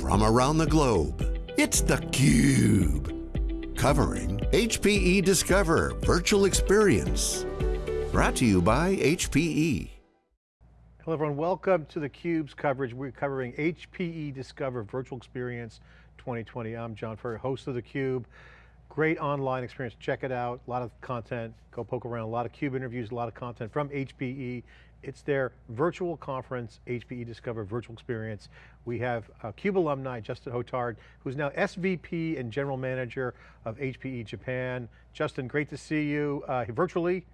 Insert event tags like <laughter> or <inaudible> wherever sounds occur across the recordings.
from around the globe. It's theCUBE, covering HPE Discover Virtual Experience. Brought to you by HPE. Hello everyone, welcome to theCUBE's coverage. We're covering HPE Discover Virtual Experience 2020. I'm John Furrier, host of theCUBE. Great online experience, check it out. A lot of content, go poke around. A lot of CUBE interviews, a lot of content from HPE. It's their virtual conference, HPE Discover Virtual Experience. We have uh, CUBE alumni, Justin Hotard, who's now SVP and General Manager of HPE Japan. Justin, great to see you uh, virtually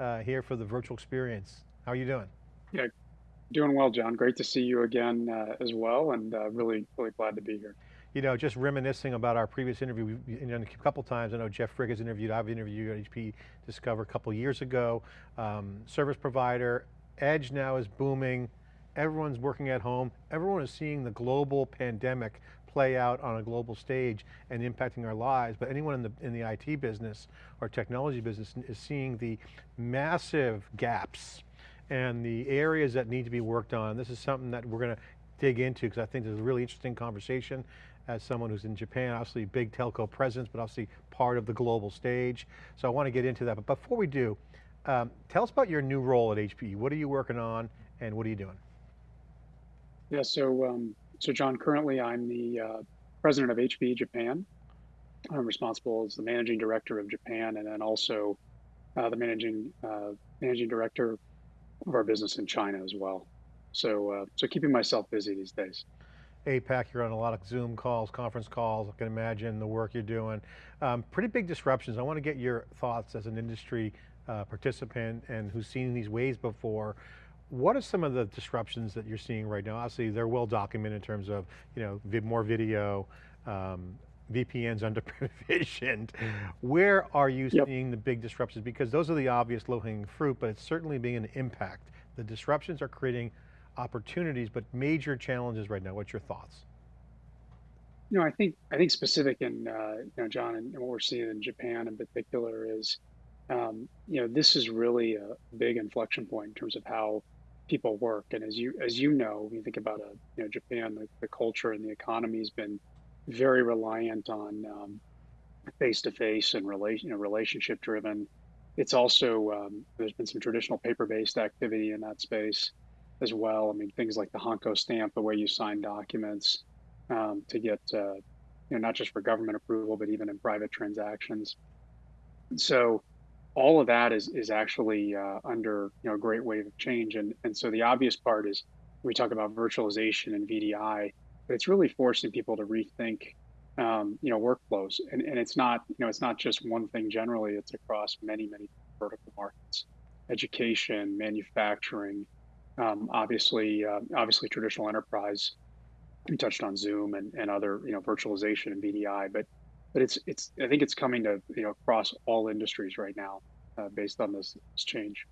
uh, here for the virtual experience. How are you doing? Yeah, doing well, John. Great to see you again uh, as well, and uh, really, really glad to be here you know, just reminiscing about our previous interview, we, you know, a couple times, I know Jeff Frick has interviewed, I've interviewed you at HP Discover a couple years ago, um, service provider, Edge now is booming, everyone's working at home, everyone is seeing the global pandemic play out on a global stage and impacting our lives, but anyone in the, in the IT business or technology business is seeing the massive gaps and the areas that need to be worked on. This is something that we're going to dig into because I think there's a really interesting conversation. As someone who's in Japan, obviously big telco presence, but obviously part of the global stage. So I want to get into that, but before we do, um, tell us about your new role at HPE. What are you working on and what are you doing? Yeah, so, um, so John, currently I'm the uh, president of HPE Japan. I'm responsible as the managing director of Japan and then also uh, the managing uh, managing director of our business in China as well. So, uh, so keeping myself busy these days. APAC, you're on a lot of Zoom calls, conference calls, I can imagine the work you're doing. Um, pretty big disruptions. I want to get your thoughts as an industry uh, participant and who's seen these waves before. What are some of the disruptions that you're seeing right now? Obviously they're well documented in terms of you know more video, um, VPNs under <laughs> provisioned. Where are you yep. seeing the big disruptions? Because those are the obvious low hanging fruit, but it's certainly being an impact. The disruptions are creating opportunities, but major challenges right now. What's your thoughts? You know, I think I think specific in uh, you know John and, what we're seeing in Japan in particular is, um, you know, this is really a big inflection point in terms of how people work. And as you as you know, when you think about a you know Japan, the, the culture and the economy has been very reliant on face to face and relation you know, relationship driven. It's also um, there's been some traditional paper based activity in that space as well. I mean, things like the Hanko stamp, the way you sign documents um, to get, uh, you know, not just for government approval, but even in private transactions. So all of that is is actually uh, under you know a great wave of change, and and so the obvious part is we talk about virtualization and VDI, but it's really forcing people to rethink um, you know workflows, and and it's not you know it's not just one thing generally; it's across many many vertical markets, education, manufacturing, um, obviously, uh, obviously traditional enterprise. We touched on Zoom and, and other, you know, virtualization and VDI, but but it's it's I think it's coming to you know across all industries right now, uh, based on this, this change.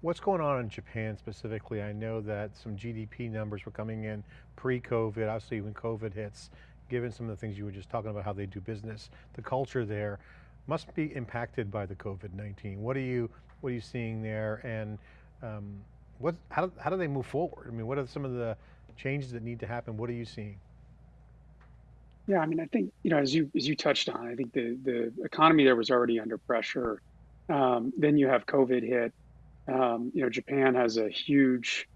What's going on in Japan specifically? I know that some GDP numbers were coming in pre-COVID, obviously when COVID hits, given some of the things you were just talking about, how they do business, the culture there must be impacted by the COVID-19. What are you, what are you seeing there? And um, what, how, how do they move forward? I mean, what are some of the changes that need to happen? What are you seeing? Yeah, I mean, I think, you know, as you, as you touched on, I think the, the economy there was already under pressure. Um, then you have COVID hit. Um, you know, Japan has a huge,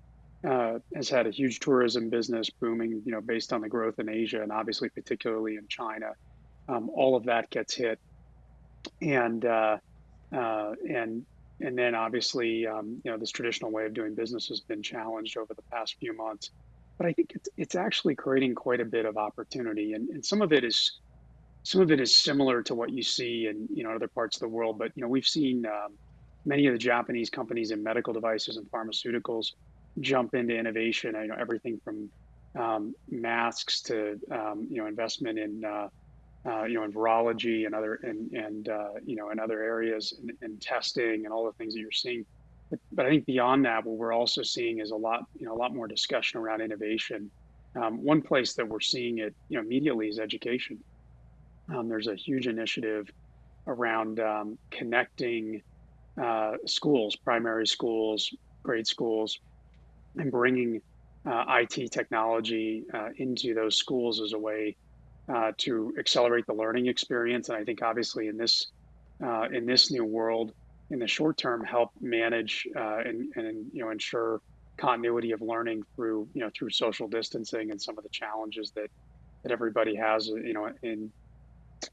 uh, has had a huge tourism business booming, you know, based on the growth in Asia and obviously particularly in China. Um, all of that gets hit. And, uh, uh, and and then obviously, um, you know, this traditional way of doing business has been challenged over the past few months. But I think it's, it's actually creating quite a bit of opportunity, and, and some of it is some of it is similar to what you see in you know other parts of the world. But you know, we've seen um, many of the Japanese companies in medical devices and pharmaceuticals jump into innovation. You know, everything from um, masks to um, you know investment in uh, uh, you know, in virology and other and and uh, you know in other areas and, testing and all the things that you're seeing. But, but, I think beyond that, what we're also seeing is a lot you know a lot more discussion around innovation. Um, one place that we're seeing it you know immediately is education. Um, there's a huge initiative around um, connecting uh, schools, primary schools, grade schools, and bringing uh, IT technology uh, into those schools as a way uh, to accelerate the learning experience. And I think obviously in this uh, in this new world, in the short term, help manage uh, and, and you know ensure continuity of learning through you know through social distancing and some of the challenges that that everybody has you know in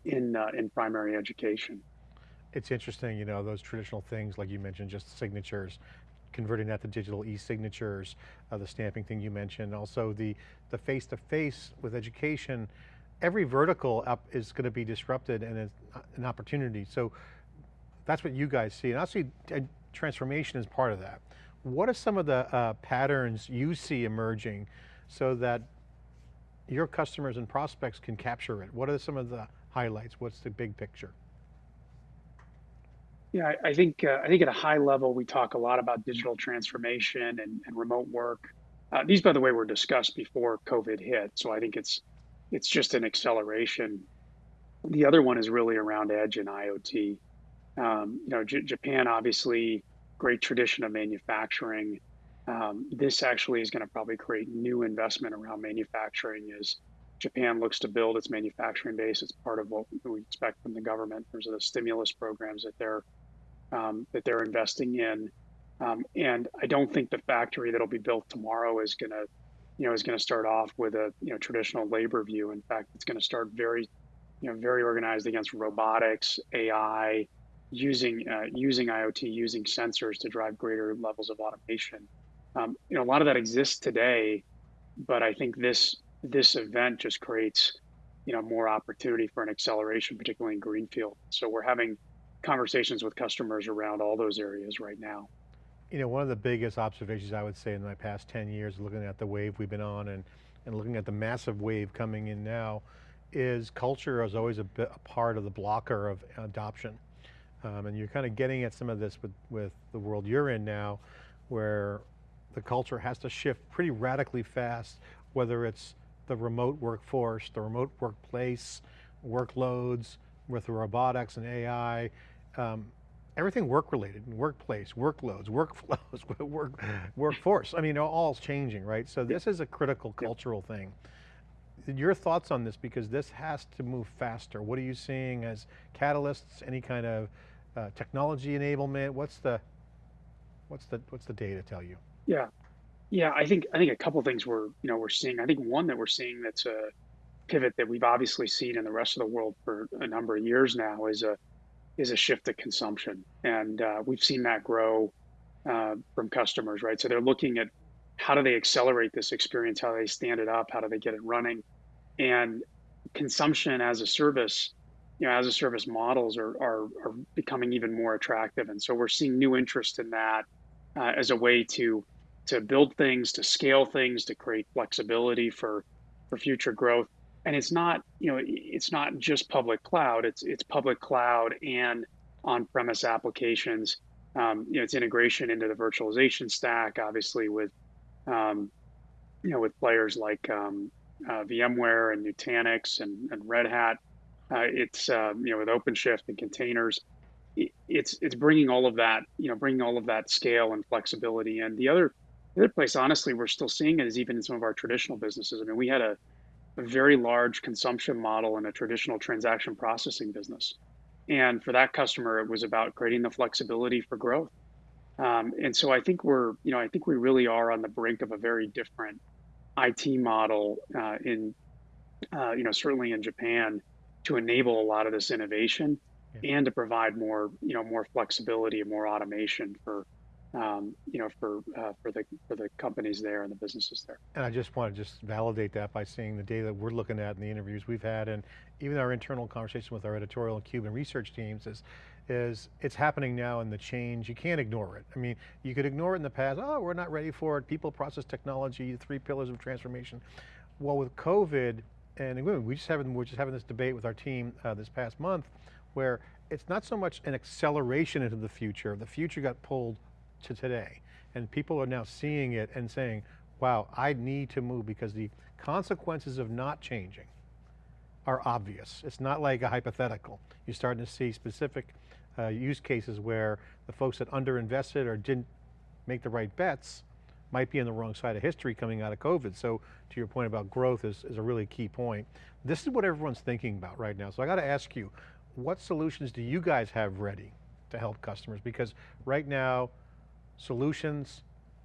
in uh, in primary education. It's interesting, you know, those traditional things like you mentioned, just signatures, converting that to digital e-signatures, uh, the stamping thing you mentioned, also the the face-to-face -face with education, every vertical up is going to be disrupted and it's an opportunity. So that's what you guys see. And I see transformation as part of that. What are some of the uh, patterns you see emerging so that your customers and prospects can capture it? What are some of the highlights? What's the big picture? Yeah, I, I think uh, I think at a high level, we talk a lot about digital transformation and, and remote work. Uh, these, by the way, were discussed before COVID hit, so I think it's it's just an acceleration. The other one is really around edge and IoT. Um, you know, J Japan obviously great tradition of manufacturing. Um, this actually is going to probably create new investment around manufacturing as Japan looks to build its manufacturing base. It's part of what we expect from the government in terms of the stimulus programs that they're um, that they're investing in. Um, and I don't think the factory that'll be built tomorrow is going to, you know, is going to start off with a you know traditional labor view. In fact, it's going to start very, you know, very organized against robotics, AI, using uh, using IoT, using sensors to drive greater levels of automation. Um, you know, a lot of that exists today, but I think this this event just creates, you know, more opportunity for an acceleration, particularly in greenfield. So we're having conversations with customers around all those areas right now. You know, one of the biggest observations I would say in my past 10 years, looking at the wave we've been on and, and looking at the massive wave coming in now, is culture is always a, bit, a part of the blocker of adoption. Um, and you're kind of getting at some of this with, with the world you're in now, where the culture has to shift pretty radically fast, whether it's the remote workforce, the remote workplace, workloads with robotics and AI, um, everything work related, workplace, workloads, workflows, <laughs> work, workforce. I mean, all's changing, right? So this is a critical cultural thing. Your thoughts on this, because this has to move faster. What are you seeing as catalysts, any kind of uh, technology enablement? What's the, what's the, what's the data tell you? Yeah, yeah, I think I think a couple things we're you know we're seeing. I think one that we're seeing that's a pivot that we've obviously seen in the rest of the world for a number of years now is a is a shift to consumption, and uh, we've seen that grow uh, from customers, right? So they're looking at how do they accelerate this experience, how do they stand it up, how do they get it running, and consumption as a service, you know, as a service models are are, are becoming even more attractive, and so we're seeing new interest in that uh, as a way to to build things, to scale things, to create flexibility for for future growth. And it's not, you know, it's not just public cloud. It's it's public cloud and on-premise applications. Um, you know, it's integration into the virtualization stack, obviously with, um, you know, with players like um, uh, VMware and Nutanix and, and Red Hat. Uh, it's um, you know with OpenShift and containers. it's it's bringing all of that, you know, bringing all of that scale and flexibility. And the other the other place, honestly, we're still seeing it is even in some of our traditional businesses. I mean, we had a, a very large consumption model in a traditional transaction processing business. And for that customer, it was about creating the flexibility for growth. Um, and so I think we're, you know, I think we really are on the brink of a very different IT model uh, in, uh, you know, certainly in Japan to enable a lot of this innovation yeah. and to provide more, you know, more flexibility and more automation for um, you know, for uh, for the for the companies there and the businesses there. And I just want to just validate that by seeing the data that we're looking at in the interviews we've had, and even our internal conversation with our editorial and Cuban research teams is, is it's happening now in the change. You can't ignore it. I mean, you could ignore it in the past. Oh, we're not ready for it. People, process, technology, three pillars of transformation. Well, with COVID, and we just having we're just having this debate with our team uh, this past month, where it's not so much an acceleration into the future. The future got pulled to today. And people are now seeing it and saying, wow, I need to move because the consequences of not changing are obvious. It's not like a hypothetical. You're starting to see specific uh, use cases where the folks that underinvested or didn't make the right bets might be on the wrong side of history coming out of COVID. So to your point about growth is, is a really key point. This is what everyone's thinking about right now. So I got to ask you, what solutions do you guys have ready to help customers? Because right now, solutions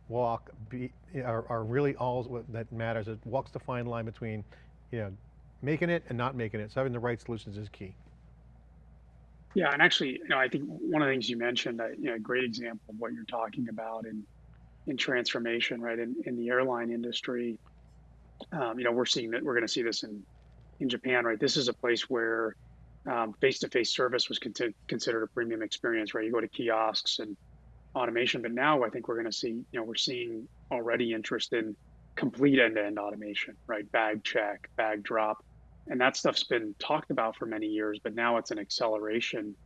walk be, are, are really all that matters. It walks the fine line between you know, making it and not making it. So having the right solutions is key. Yeah, and actually, you know, I think one of the things you mentioned, you know, a great example of what you're talking about in in transformation, right? In in the airline industry, um, you know, we're seeing that we're going to see this in in Japan, right? This is a place where um, face-to-face service was con considered a premium experience, right? You go to kiosks and automation, but now I think we're going to see, you know, we're seeing already interest in complete end-to-end automation, right? Bag check, bag drop, and that stuff's been talked about for many years, but now it's an acceleration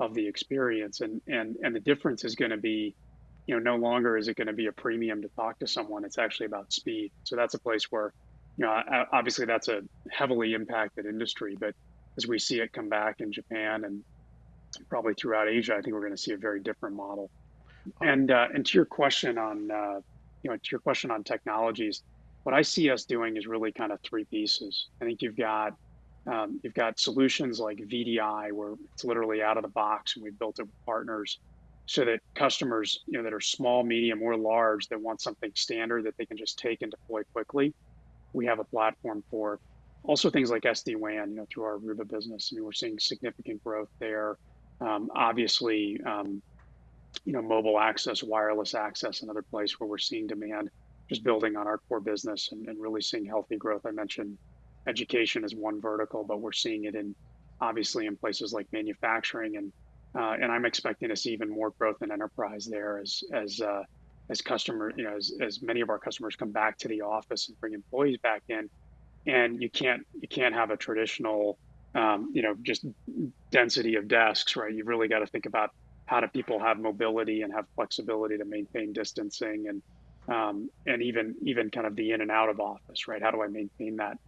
of the experience, and and and the difference is going to be, you know, no longer is it going to be a premium to talk to someone. It's actually about speed. So that's a place where, you know, obviously that's a heavily impacted industry, but as we see it come back in Japan and probably throughout Asia, I think we're going to see a very different model. And uh, and to your question on uh, you know to your question on technologies, what I see us doing is really kind of three pieces. I think you've got um, you've got solutions like VDI where it's literally out of the box and we've built it with partners so that customers you know that are small, medium, or large that want something standard that they can just take and deploy quickly. We have a platform for also things like SD-WAN, you know, through our Aruba business. I mean, we're seeing significant growth there. Um, obviously, um, you know, mobile access, wireless access, another place where we're seeing demand, just building on our core business and, and really seeing healthy growth. I mentioned education is one vertical, but we're seeing it in obviously in places like manufacturing and and I'm expecting to see even more growth in enterprise there as as uh, as customer you know as, as many of our customers come back to the office and bring employees back in, and you can't you can't have a traditional um, you know just density of desks right. You've really got to think about how do people have mobility and have flexibility to maintain distancing and um, and even even kind of the in and out of office, right? How do I maintain that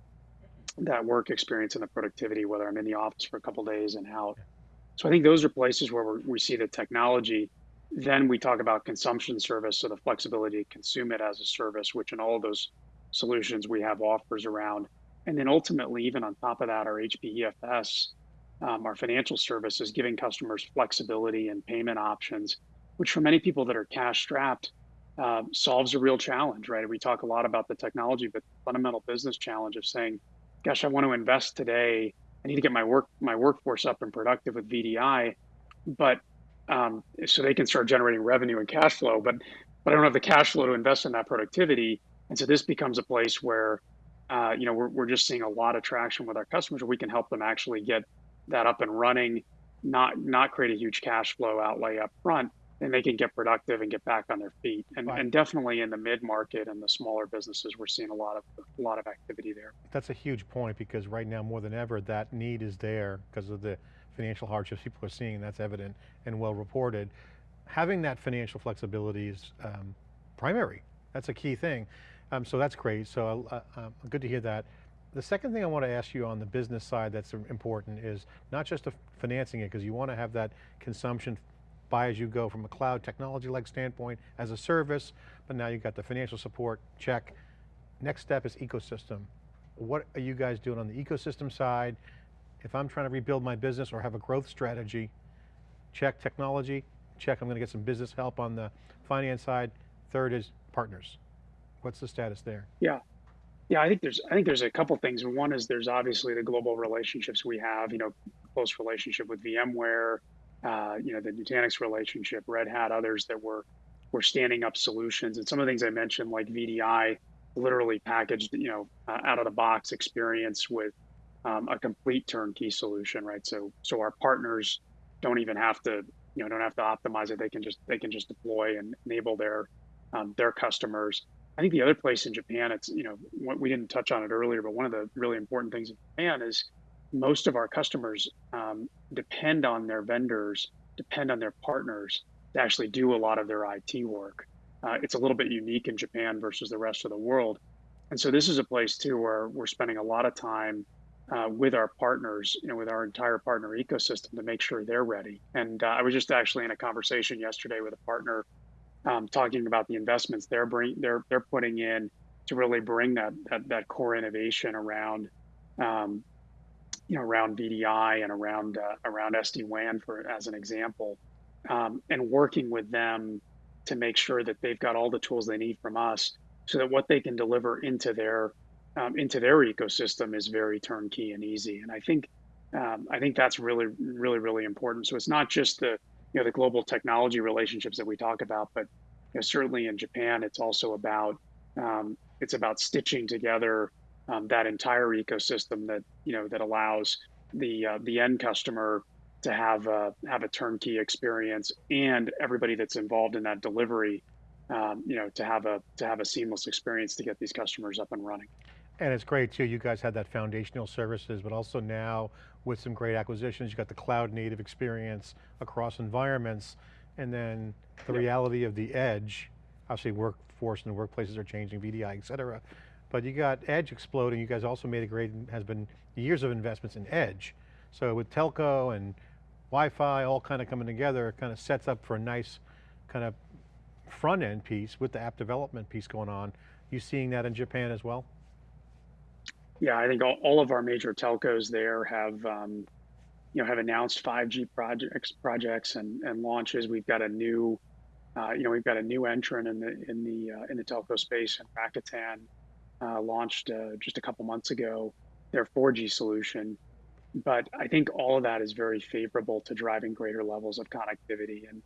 that work experience and the productivity, whether I'm in the office for a couple days and out? So I think those are places where we see the technology. Then we talk about consumption service, so the flexibility to consume it as a service, which in all of those solutions we have offers around. And then ultimately, even on top of that, our HPEFS um, our financial services, giving customers flexibility and payment options, which for many people that are cash strapped, uh, solves a real challenge, right? We talk a lot about the technology, but the fundamental business challenge of saying, gosh, I want to invest today. I need to get my work my workforce up and productive with VDI, but um, so they can start generating revenue and cash flow. But but I don't have the cash flow to invest in that productivity, and so this becomes a place where uh, you know we're we're just seeing a lot of traction with our customers. Where we can help them actually get that up and running, not not create a huge cash flow outlay up front, and they can get productive and get back on their feet. And, right. and definitely in the mid market and the smaller businesses, we're seeing a lot of a lot of activity there. That's a huge point because right now more than ever that need is there because of the financial hardships people are seeing. That's evident and well reported. Having that financial flexibility is um, primary. That's a key thing. Um, so that's great. So uh, uh, good to hear that. The second thing I want to ask you on the business side that's important is not just financing it, because you want to have that consumption buy as you go from a cloud technology-like standpoint as a service, but now you've got the financial support, check. Next step is ecosystem. What are you guys doing on the ecosystem side? If I'm trying to rebuild my business or have a growth strategy, check technology, check I'm going to get some business help on the finance side. Third is partners. What's the status there? Yeah, yeah, I think there's I think there's a couple things. One is there's obviously the global relationships we have. You know, close relationship with VMware. Uh, you know, the Nutanix relationship, Red Hat, others that were were standing up solutions, and some of the things I mentioned, like VDI, literally packaged, you know, uh, out of the box experience with um, a complete turnkey solution, right? So so our partners don't even have to, you know, don't have to optimize it. They can just they can just deploy and enable their um, their customers. I think the other place in Japan, it's, you know, we didn't touch on it earlier, but one of the really important things in Japan is most of our customers um, depend on their vendors, depend on their partners to actually do a lot of their IT work. Uh, it's a little bit unique in Japan versus the rest of the world. And so this is a place too where we're spending a lot of time uh, with our partners, you know, with our entire partner ecosystem to make sure they're ready. And uh, I was just actually in a conversation yesterday with a partner um, talking about the investments they're bring they're they're putting in to really bring that that, that core innovation around um, you know around VDI and around uh, around SD WAN for as an example, um, and working with them to make sure that they've got all the tools they need from us, so that what they can deliver into their um, into their ecosystem is very turnkey and easy. And I think um, I think that's really really really important. So it's not just the you know the global technology relationships that we talk about, but you know, certainly in Japan, it's also about um, it's about stitching together um, that entire ecosystem that you know that allows the uh, the end customer to have a, have a turnkey experience and everybody that's involved in that delivery um, you know to have a to have a seamless experience to get these customers up and running. And it's great too you guys had that foundational services but also now with some great acquisitions you got the cloud native experience across environments. And then the yep. reality of the edge obviously workforce and workplaces are changing VDI et cetera but you got edge exploding. You guys also made a great, has been years of investments in edge. So with telco and Wi-Fi all kind of coming together, it kind of sets up for a nice kind of front end piece with the app development piece going on. You seeing that in Japan as well? Yeah, I think all, all of our major telcos there have, um, you know, have announced 5G projects, projects and, and launches. We've got a new, uh, you know, we've got a new entrant in the in the uh, in the telco space in Rakuten uh, launched uh, just a couple months ago their 4G solution. But I think all of that is very favorable to driving greater levels of connectivity. And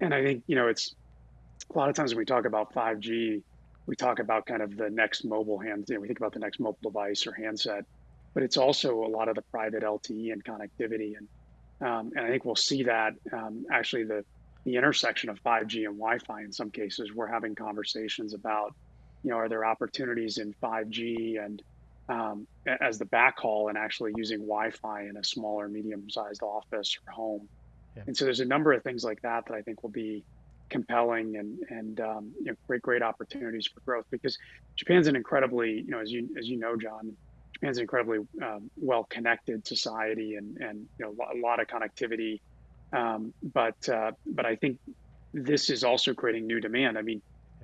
and I think you know it's a lot of times when we talk about 5G, we talk about kind of the next mobile hand. You know, we think about the next mobile device or handset, but it's also a lot of the private LTE and connectivity. And um, and I think we'll see that um, actually the the intersection of 5G and Wi-Fi in some cases. We're having conversations about you know, are there opportunities in 5G and um, as the backhaul and actually using Wi-Fi in a smaller, medium-sized office or home? Yeah. And so there's a number of things like that that I think will be compelling and and um, you know, great great opportunities for growth because Japan's an incredibly you know as you as you know John Japan's an incredibly um, well connected society and and you know a lot of connectivity um, but uh, but I think this is also creating new demand I mean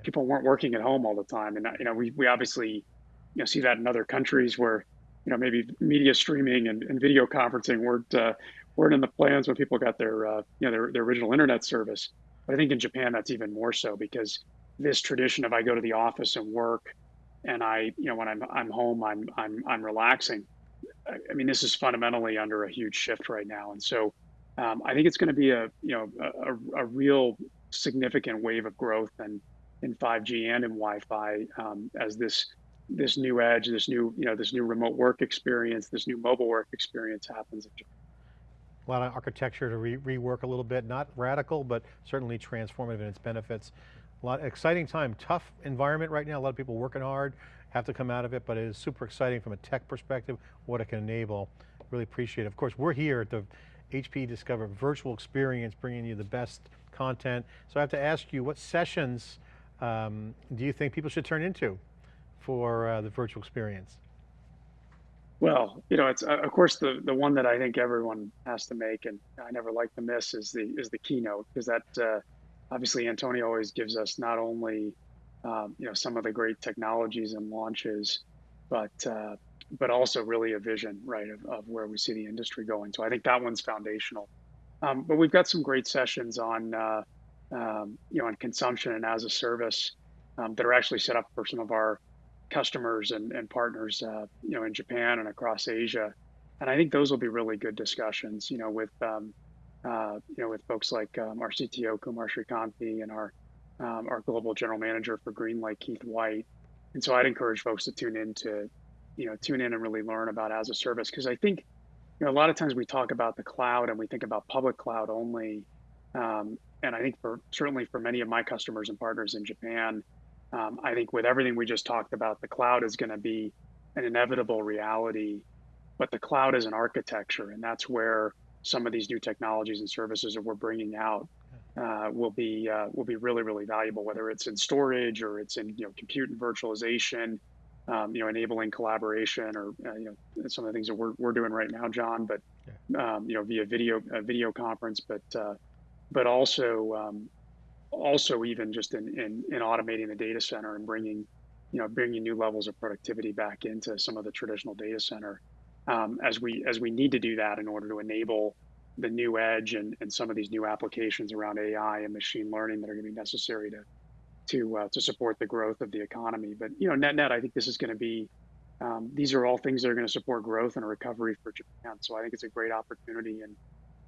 people weren't working at home all the time. And, you know, we, we obviously, you know, see that in other countries where, you know, maybe media streaming and, and video conferencing weren't, uh, weren't in the plans when people got their, uh, you know, their, their original internet service. But I think in Japan, that's even more so because this tradition of I go to the office and work and I, you know, when I'm, I'm home, I'm, I'm, I'm relaxing. I mean, this is fundamentally under a huge shift right now. And so um, I think it's going to be a, you know, a, a real significant wave of growth and, in 5G and in Wi-Fi um, as this this new edge, this new you know this new remote work experience, this new mobile work experience happens. A lot of architecture to re rework a little bit, not radical, but certainly transformative in its benefits. A lot exciting time, tough environment right now. A lot of people working hard, have to come out of it, but it is super exciting from a tech perspective, what it can enable. Really appreciate it. Of course, we're here at the HP Discover virtual experience, bringing you the best content. So I have to ask you, what sessions um, do you think people should turn into for uh, the virtual experience? Well, you know, it's uh, of course the the one that I think everyone has to make, and I never like to miss is the is the keynote because that uh, obviously Antonio always gives us not only um, you know some of the great technologies and launches, but uh, but also really a vision, right, of, of where we see the industry going. So I think that one's foundational. Um, but we've got some great sessions on uh, um, you know, on consumption and as a service um, that are actually set up for some of our customers and, and partners, uh, you know, in Japan and across Asia. And I think those will be really good discussions, you know, with, um, uh, you know, with folks like um, our CTO, Kumar Sreekanti, and our, um, our global general manager for GreenLake, Keith White. And so I'd encourage folks to tune in to, you know, tune in and really learn about as a service. Because I think, you know, a lot of times we talk about the cloud and we think about public cloud only. Um, and I think for certainly for many of my customers and partners in Japan, um, I think with everything we just talked about, the cloud is going to be an inevitable reality. But the cloud is an architecture, and that's where some of these new technologies and services that we're bringing out uh, will be uh, will be really really valuable. Whether it's in storage or it's in you know compute and virtualization, um, you know enabling collaboration or uh, you know some of the things that we're, we're doing right now, John. But um, you know via video video conference, but uh, but also um, also even just in, in, in automating the data center and bringing, you know, bringing new levels of productivity back into some of the traditional data center um, as we as we need to do that in order to enable the new edge and, and some of these new applications around AI and machine learning that are going to be necessary to to uh, to support the growth of the economy. But you know, net net, I think this is going to be um, these are all things that are going to support growth and a recovery for Japan. So I think it's a great opportunity and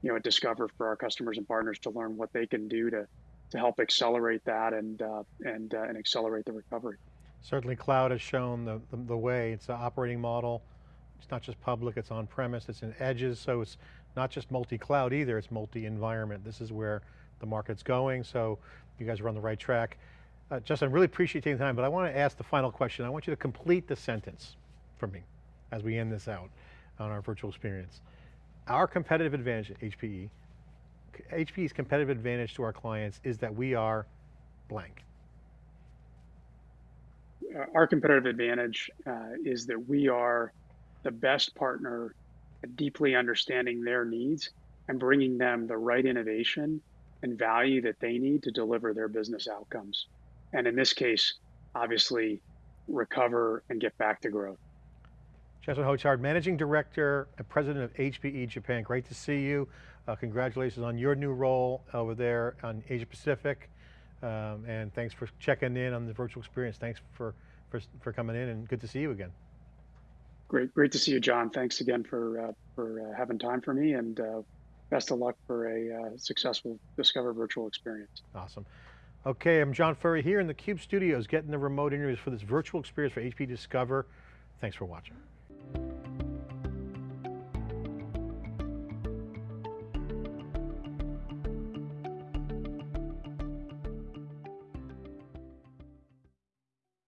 you know discover for our customers and partners to learn what they can do to to help accelerate that and uh, and uh, and accelerate the recovery. Certainly cloud has shown the, the, the way, it's an operating model. It's not just public, it's on premise, it's in edges, so it's not just multi-cloud either, it's multi-environment. This is where the market's going, so you guys are on the right track. Uh, Justin, I really appreciate taking the time, but I want to ask the final question. I want you to complete the sentence for me as we end this out on our virtual experience. Our competitive advantage at HPE, HPE's competitive advantage to our clients is that we are blank. Uh, our competitive advantage uh, is that we are the best partner at deeply understanding their needs and bringing them the right innovation and value that they need to deliver their business outcomes. And in this case, obviously, recover and get back to growth. Justin Hotard, Managing Director and President of HPE Japan. Great to see you. Uh, congratulations on your new role over there on Asia Pacific. Um, and thanks for checking in on the virtual experience. Thanks for, for, for coming in and good to see you again. Great, great to see you, John. Thanks again for, uh, for uh, having time for me and uh, best of luck for a uh, successful Discover virtual experience. Awesome. Okay, I'm John Furrier here in the CUBE studios getting the remote interviews for this virtual experience for HP Discover. Thanks for watching.